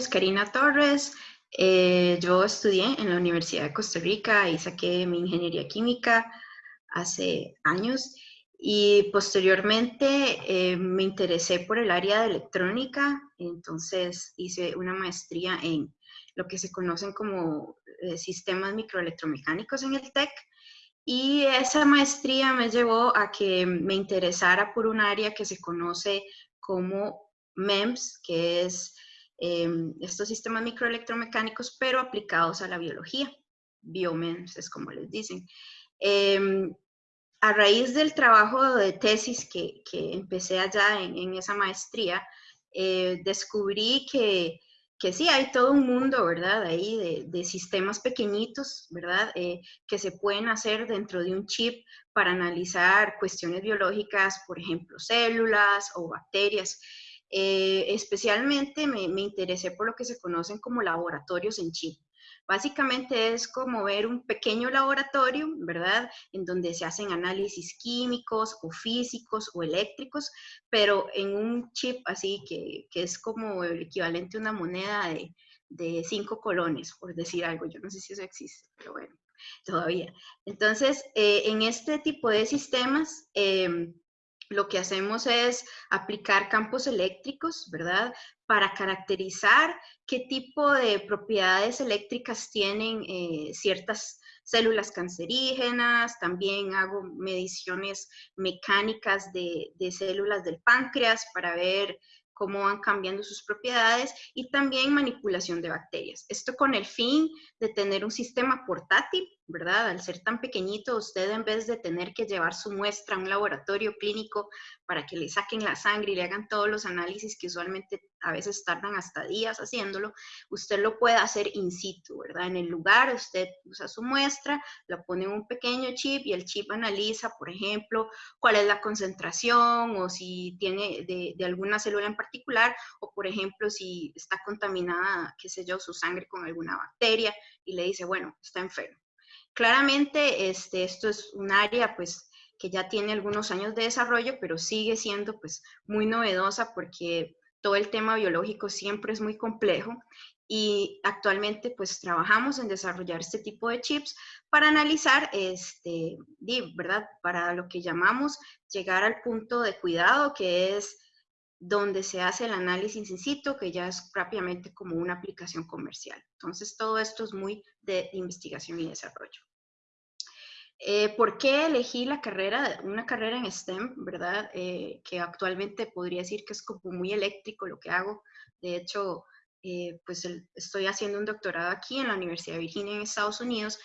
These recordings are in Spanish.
es Karina Torres. Eh, yo estudié en la Universidad de Costa Rica y saqué mi ingeniería química hace años. Y posteriormente eh, me interesé por el área de electrónica, entonces hice una maestría en lo que se conocen como eh, sistemas microelectromecánicos en el TEC. Y esa maestría me llevó a que me interesara por un área que se conoce como MEMS, que es Em, estos sistemas microelectromecánicos, pero aplicados a la biología. Biomems es como les dicen. Em, a raíz del trabajo de tesis que, que empecé allá en, esa maestría, eh, descubrí que, que, sí, hay todo un mundo, ¿verdad? Ahí de, de sistemas pequeñitos, ¿verdad? Eh, que se pueden hacer dentro de un chip para analizar cuestiones biológicas, por ejemplo, células o bacterias. Eh, especialmente me, me, interesé por lo que se conocen como laboratorios en chip. Básicamente es como ver un pequeño laboratorio, ¿verdad? En donde se hacen análisis químicos o físicos o eléctricos, pero en un chip así que, que es como el equivalente a una moneda de, de cinco colones, por decir algo. Yo no sé si eso existe, pero bueno, todavía. Entonces, eh, en este tipo de sistemas, eh, lo que hacemos es aplicar campos eléctricos, ¿verdad? Para caracterizar qué tipo de propiedades eléctricas tienen eh, ciertas células cancerígenas, también hago mediciones mecánicas de, de células del páncreas para ver cómo van cambiando sus propiedades y también manipulación de bacterias. Esto con el fin de tener un sistema portátil ¿verdad? Al ser tan pequeñito, usted en vez de tener que llevar su muestra a un laboratorio clínico para que le saquen la sangre y le hagan todos los análisis que usualmente a veces tardan hasta días haciéndolo, usted lo puede hacer in situ, ¿verdad? En el lugar, usted usa su muestra, la pone en un pequeño chip y el chip analiza, por ejemplo, cuál es la concentración o si tiene de, de alguna célula en particular o, por ejemplo, si está contaminada, qué sé yo, su sangre con alguna bacteria y le dice, bueno, está enfermo. Claramente, este, esto es un área pues, que ya tiene algunos años de desarrollo, pero sigue siendo pues, muy novedosa porque todo el tema biológico siempre es muy complejo y actualmente pues trabajamos en desarrollar este tipo de chips para analizar, este, ¿verdad? Para lo que llamamos llegar al punto de cuidado que es donde se hace el análisis in situ, que ya es propiamente como una aplicación comercial. Entonces, todo esto es muy de investigación y desarrollo. Eh, ¿Por qué elegí la carrera, una carrera en STEM, verdad? Eh, que actualmente podría decir que es como muy eléctrico lo que hago. De hecho, eh, pues estoy haciendo un doctorado aquí en la Universidad de Virginia en Estados Unidos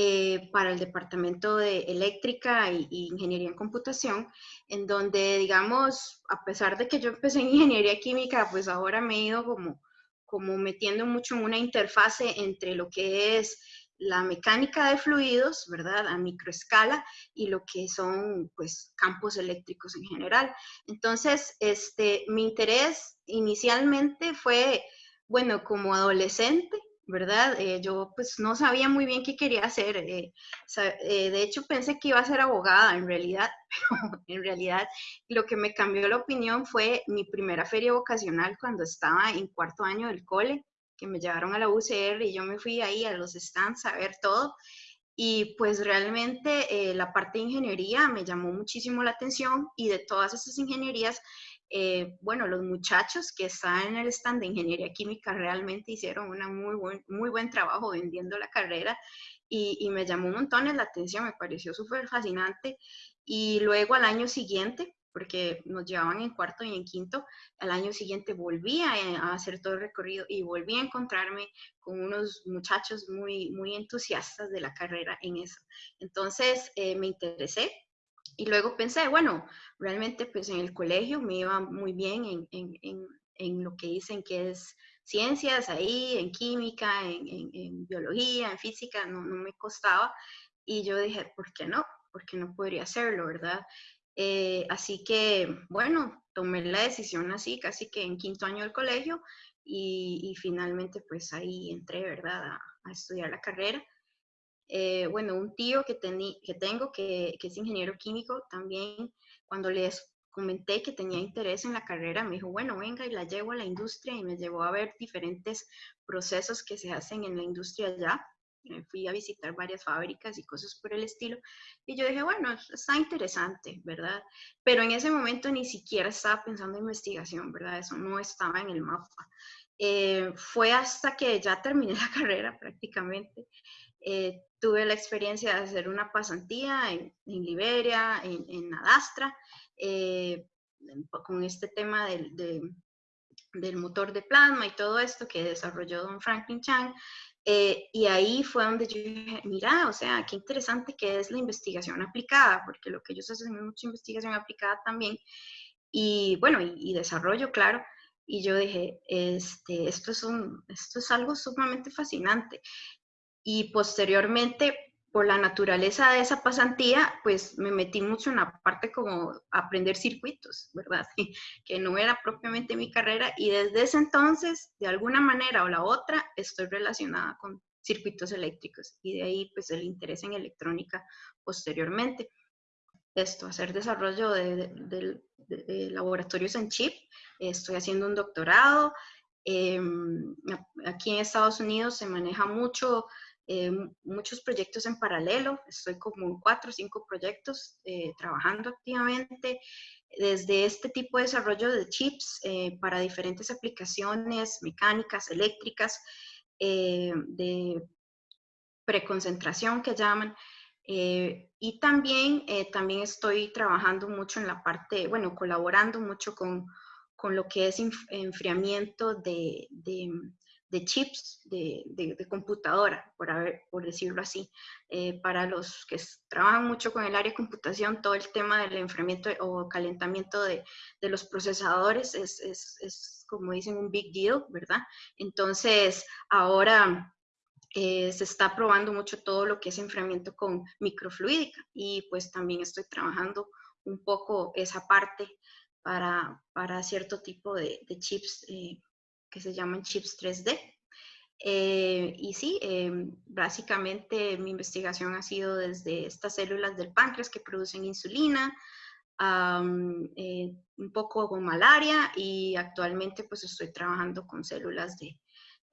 eh, para el Departamento de Eléctrica y, Ingeniería en Computación, en donde, digamos, a pesar de que yo empecé en Ingeniería Química, pues ahora me he ido como, como metiendo mucho en una interfase entre lo que es la mecánica de fluidos, ¿verdad? A microescala y lo que son, pues, campos eléctricos en general. Entonces, este, mi interés inicialmente fue, bueno, como adolescente, ¿verdad? Eh, yo pues no sabía muy bien qué quería hacer. Eh, eh, de hecho pensé que iba a ser abogada en realidad, pero en realidad lo que me cambió la opinión fue mi primera feria vocacional cuando estaba en cuarto año del cole, que me llevaron a la UCR y yo me fui ahí a los stands a ver todo. Y pues realmente la parte de ingeniería me llamó muchísimo la atención y de todas esas ingenierías eh, bueno, los muchachos que están en el stand de ingeniería química realmente hicieron un muy buen, muy buen trabajo vendiendo la carrera y, me llamó un montón la atención, me pareció súper fascinante. Y luego al año siguiente, porque nos llevaban en cuarto y en quinto, al año siguiente volví a, hacer todo el recorrido y volví a encontrarme con unos muchachos muy, muy entusiastas de la carrera en eso. Entonces eh, me interesé y luego pensé, bueno, realmente pues en el colegio me iba muy bien en, en, en, en lo que dicen que es ciencias ahí, en química, en, biología, en física, no, no, me costaba. Y yo dije, ¿por qué no? ¿Por qué no podría hacerlo, verdad? Eh, así que, bueno, tomé la decisión así, casi que en quinto año del colegio, y, finalmente pues ahí entré, ¿verdad? A, estudiar la carrera. Eh, bueno, un tío que, que tengo que, que, es ingeniero químico, también cuando les comenté que tenía interés en la carrera, me dijo, bueno, venga y la llevo a la industria y me llevó a ver diferentes procesos que se hacen en la industria ya. Me fui a visitar varias fábricas y cosas por el estilo. Y yo dije, bueno, está interesante, ¿verdad? Pero en ese momento ni siquiera estaba pensando en investigación, ¿verdad? Eso no estaba en el mapa. Eh, fue hasta que ya terminé la carrera prácticamente. Eh, tuve la experiencia de hacer una pasantía en, Liberia, en, en Adastra, eh, con este tema del, del, motor de plasma y todo esto que desarrolló don Franklin Chang. y ahí fue donde yo dije, mira, o sea, qué interesante que es la investigación aplicada, porque lo que ellos hacen es mucha investigación aplicada también. Y bueno, y desarrollo, claro. Y yo dije, este, esto, es un, esto es algo sumamente fascinante. Y posteriormente, por la naturaleza de esa pasantía, pues me metí mucho en la parte como aprender circuitos, ¿verdad? que no era propiamente mi carrera. Y desde ese entonces, de alguna manera o la otra, estoy relacionada con circuitos eléctricos. Y de ahí, pues, el interés en electrónica posteriormente esto, hacer desarrollo de, laboratorios en chip. Estoy haciendo un doctorado. Em, aquí en Estados Unidos se maneja mucho, em, muchos proyectos en paralelo. Estoy como en cuatro o cinco proyectos eh, trabajando activamente desde este tipo de desarrollo de chips eh, para diferentes aplicaciones mecánicas, eléctricas, eh, de preconcentración que llaman, eh, y también, eh, también estoy trabajando mucho en la parte, bueno, colaborando mucho con, con lo que es enfriamiento de, de, chips de, de, computadora, por, por decirlo así. Eh, para los que trabajan mucho con el área de computación, todo el tema del enfriamiento o calentamiento de, los procesadores es, es, es, como dicen, un big deal, ¿verdad? Entonces, ahora eh, se está probando mucho todo lo que es enfriamiento con microfluídica y pues también estoy trabajando un poco esa parte para, para cierto tipo de, chips eh, que se llaman chips 3D. Eh, y sí, básicamente mi investigación ha sido desde estas células del páncreas que producen insulina, un poco con malaria y actualmente pues estoy trabajando con células de,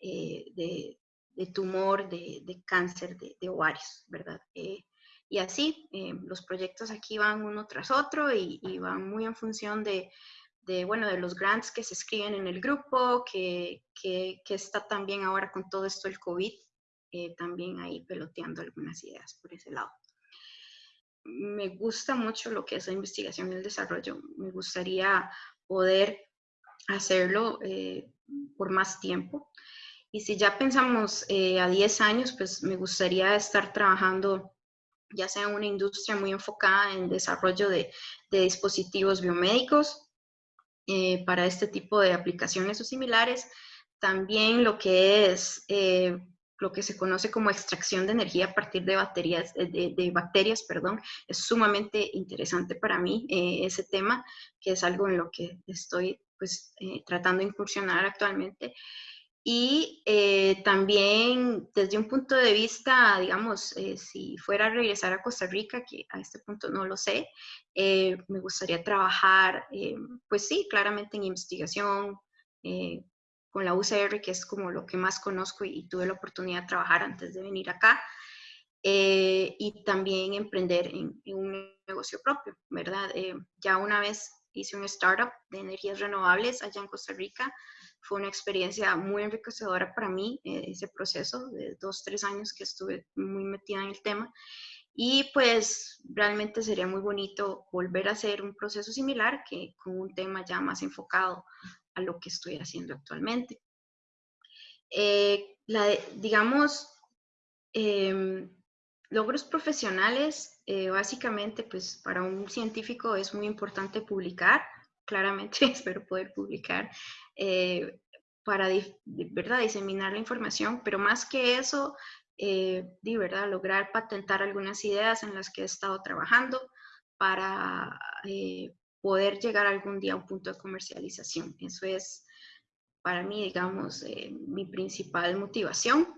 de, de tumor, de, de cáncer de, ovarios, ¿verdad? Eh, y así, eh, los proyectos aquí van uno tras otro y, van muy en función de, de, bueno, de los grants que se escriben en el grupo, que, que, que está también ahora con todo esto el COVID, eh, también ahí peloteando algunas ideas por ese lado. Me gusta mucho lo que es la investigación y el desarrollo. Me gustaría poder hacerlo por más tiempo. Y si ya pensamos eh, a 10 años, pues me gustaría estar trabajando ya sea en una industria muy enfocada en desarrollo de, dispositivos biomédicos eh, para este tipo de aplicaciones o similares. También lo que es eh, lo que se conoce como extracción de energía a partir de, baterías, de, bacterias, perdón, es sumamente interesante para mí ese tema, que es algo en lo que estoy pues, tratando de incursionar actualmente. Y eh, también desde un punto de vista, digamos, eh, si fuera a regresar a Costa Rica, que a este punto no lo sé, eh, me gustaría trabajar, pues sí, claramente en investigación, con la UCR, que es como lo que más conozco y, tuve la oportunidad de trabajar antes de venir acá. y también emprender en, en, un negocio propio, ¿verdad? ya una vez hice un startup de energías renovables allá en Costa Rica, fue una experiencia muy enriquecedora para mí, eh, ese proceso de dos, tres años que estuve muy metida en el tema. Y pues realmente sería muy bonito volver a hacer un proceso similar que con un tema ya más enfocado a lo que estoy haciendo actualmente. Eh, la, digamos, em, logros profesionales, eh, básicamente, pues para un científico es muy importante publicar, claramente espero poder publicar eh, para ¿verdad? diseminar la información, pero más que eso, eh, ¿verdad? lograr patentar algunas ideas en las que he estado trabajando para eh, poder llegar algún día a un punto de comercialización. Eso es para mí, digamos, eh, mi principal motivación.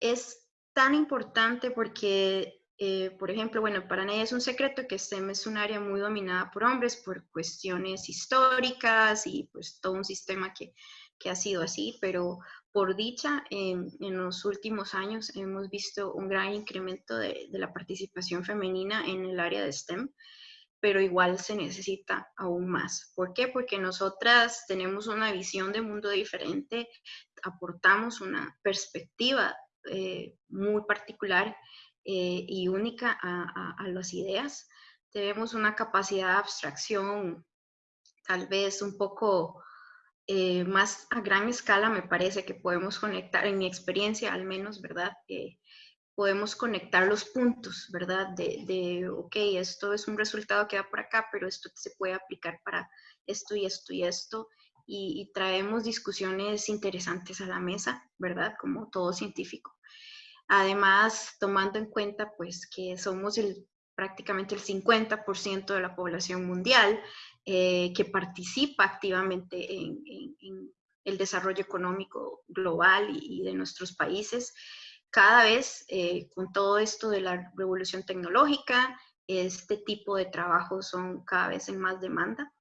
Es tan importante porque Eh, por ejemplo, bueno, para nadie es un secreto que STEM es un área muy dominada por hombres por cuestiones históricas y pues todo un sistema que, que ha sido así, pero por dicha, en, en, los últimos años hemos visto un gran incremento de, de, la participación femenina en el área de STEM, pero igual se necesita aún más. ¿Por qué? Porque nosotras tenemos una visión de mundo diferente, aportamos una perspectiva eh, muy particular eh, y única a, las ideas. Tenemos una capacidad de abstracción tal vez un poco eh, más a gran escala, me parece que podemos conectar, en mi experiencia al menos, ¿verdad? Eh, podemos conectar los puntos, ¿verdad? De, ok, esto es un resultado que va por acá, pero esto se puede aplicar para esto y esto y esto. Y traemos discusiones interesantes a la mesa, ¿verdad? Como todo científico. Además, tomando en cuenta pues que somos el, prácticamente el 50% de la población mundial eh, que participa activamente en, el desarrollo económico global y, de nuestros países, cada vez eh, con todo esto de la revolución tecnológica, este tipo de trabajos son cada vez en más demanda.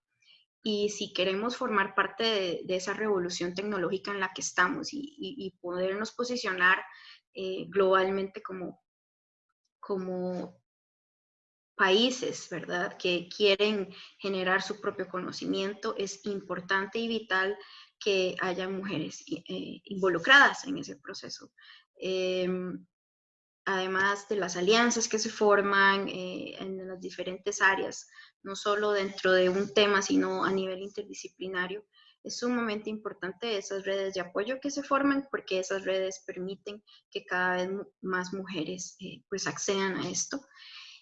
Y si queremos formar parte de, esa revolución tecnológica en la que estamos y podernos posicionar eh, globalmente como, como países, ¿verdad?, que quieren generar su propio conocimiento, es importante y vital que haya mujeres eh, involucradas en ese proceso. Eh, además de las alianzas que se forman eh, en las diferentes áreas, no solo dentro de un tema, sino a nivel interdisciplinario, es sumamente importante esas redes de apoyo que se forman porque esas redes permiten que cada vez más mujeres eh, pues accedan a esto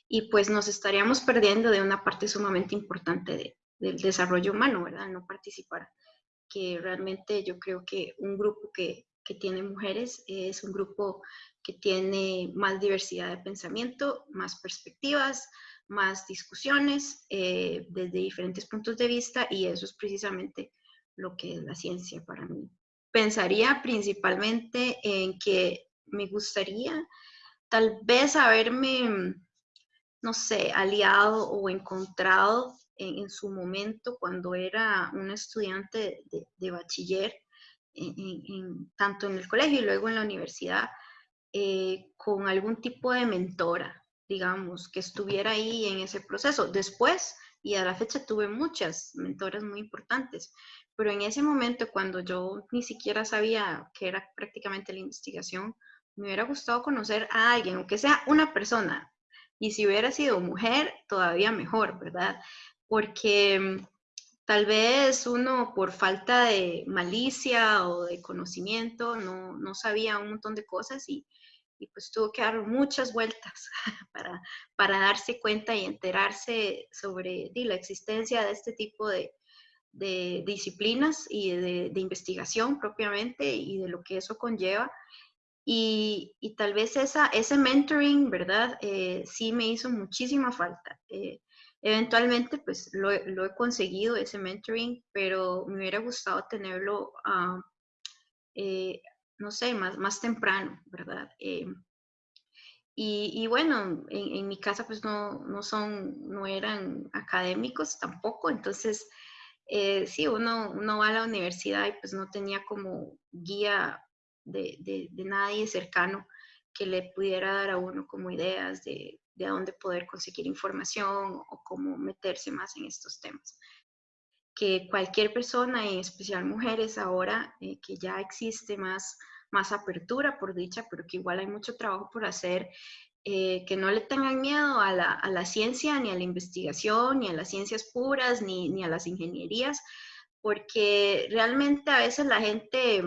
y pues nos estaríamos perdiendo de una parte sumamente importante de, del desarrollo humano, ¿verdad? No participar, que realmente yo creo que un grupo que, que tiene mujeres es un grupo que tiene más diversidad de pensamiento, más perspectivas, más discusiones eh, desde diferentes puntos de vista y eso es precisamente lo que es la ciencia para mí. Pensaría principalmente en que me gustaría tal vez haberme, no sé, aliado o encontrado en, su momento cuando era una estudiante de, bachiller, tanto en el colegio y luego en la universidad, eh, con algún tipo de mentora, digamos, que estuviera ahí en ese proceso. Después, y a la fecha tuve muchas mentoras muy importantes, pero en ese momento, cuando yo ni siquiera sabía que era prácticamente la investigación, me hubiera gustado conocer a alguien, aunque sea una persona. Y si hubiera sido mujer, todavía mejor, ¿verdad? Porque mm, tal vez uno por falta de malicia o de conocimiento no, no sabía un montón de cosas y, y, pues tuvo que dar muchas vueltas para, para darse cuenta y enterarse sobre la existencia de este tipo de, de disciplinas y de, de, investigación propiamente y de lo que eso conlleva. Y, y tal vez esa, ese mentoring, ¿verdad? Eh, sí me hizo muchísima falta. Eh, eventualmente, pues lo, lo, he conseguido, ese mentoring, pero me hubiera gustado tenerlo, uh, eh, no sé, más, más temprano, ¿verdad? Eh, y, y, bueno, en, en, mi casa pues no, no son, no eran académicos tampoco, entonces eh, sí, uno, uno va a la universidad y pues no tenía como guía de, de, nadie cercano que le pudiera dar a uno como ideas de, de dónde poder conseguir información o cómo meterse más en estos temas. Que cualquier persona, en especial mujeres ahora, eh, que ya existe más, más apertura por dicha, pero que igual hay mucho trabajo por hacer, eh, que no le tengan miedo a la, a la, ciencia, ni a la investigación, ni a las ciencias puras, ni, ni a las ingenierías, porque realmente a veces la gente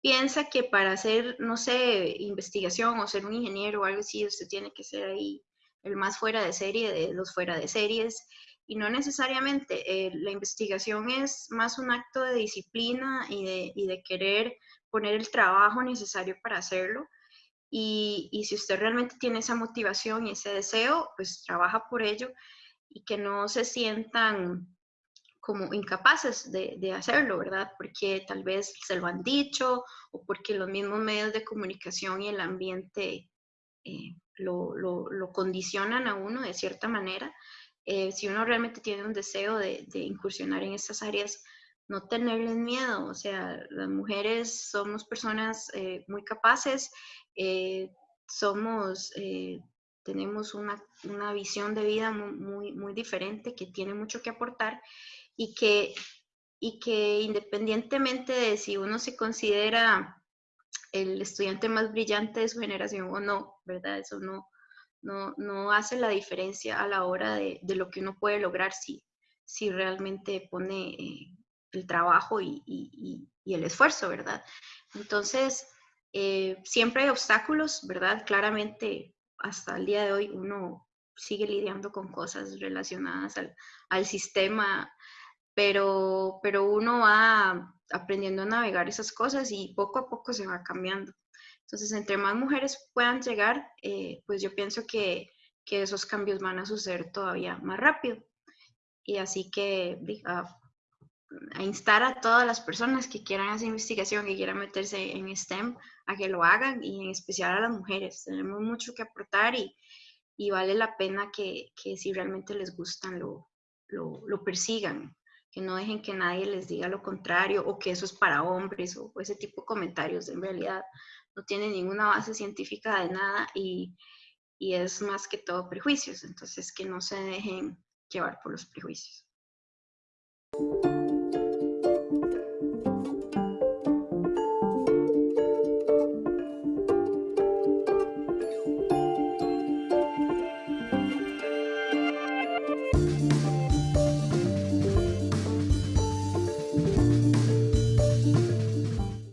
piensa que para hacer, no sé, investigación o ser un ingeniero o algo así, usted tiene que ser ahí el más fuera de serie de los fuera de series. Y no necesariamente, eh, la investigación es más un acto de disciplina y de, y de querer poner el trabajo necesario para hacerlo. Y, si usted realmente tiene esa motivación y ese deseo, pues trabaja por ello y que no se sientan como incapaces de, hacerlo, ¿verdad? Porque tal vez se lo han dicho o porque los mismos medios de comunicación y el ambiente eh, lo, lo, condicionan a uno de cierta manera. Eh, si uno realmente tiene un deseo de, de, incursionar en estas áreas, no tenerles miedo. O sea, las mujeres somos personas eh, muy capaces, eh, somos, tenemos una, una, visión de vida muy, muy, diferente que tiene mucho que aportar y que, y que independientemente de si uno se considera el estudiante más brillante de su generación o no, ¿verdad? Eso no, no, no hace la diferencia a la hora de, de, lo que uno puede lograr si, si realmente pone eh, el trabajo y, el esfuerzo, ¿verdad? Entonces, eh, siempre hay obstáculos, ¿verdad? Claramente, hasta el día de hoy uno sigue lidiando con cosas relacionadas al, sistema, pero, pero uno va aprendiendo a navegar esas cosas y poco a poco se va cambiando. Entonces, entre más mujeres puedan llegar, eh, pues yo pienso que, que, esos cambios van a suceder todavía más rápido. Y así que a, a, instar a todas las personas que quieran hacer investigación, que quieran meterse en STEM, a que lo hagan y en especial a las mujeres. Tenemos mucho que aportar y, y vale la pena que, que, si realmente les gustan lo, lo, lo persigan que no dejen que nadie les diga lo contrario o que eso es para hombres o ese tipo de comentarios. En realidad no tienen ninguna base científica de nada y, y es más que todo prejuicios. Entonces, que no se dejen llevar por los prejuicios.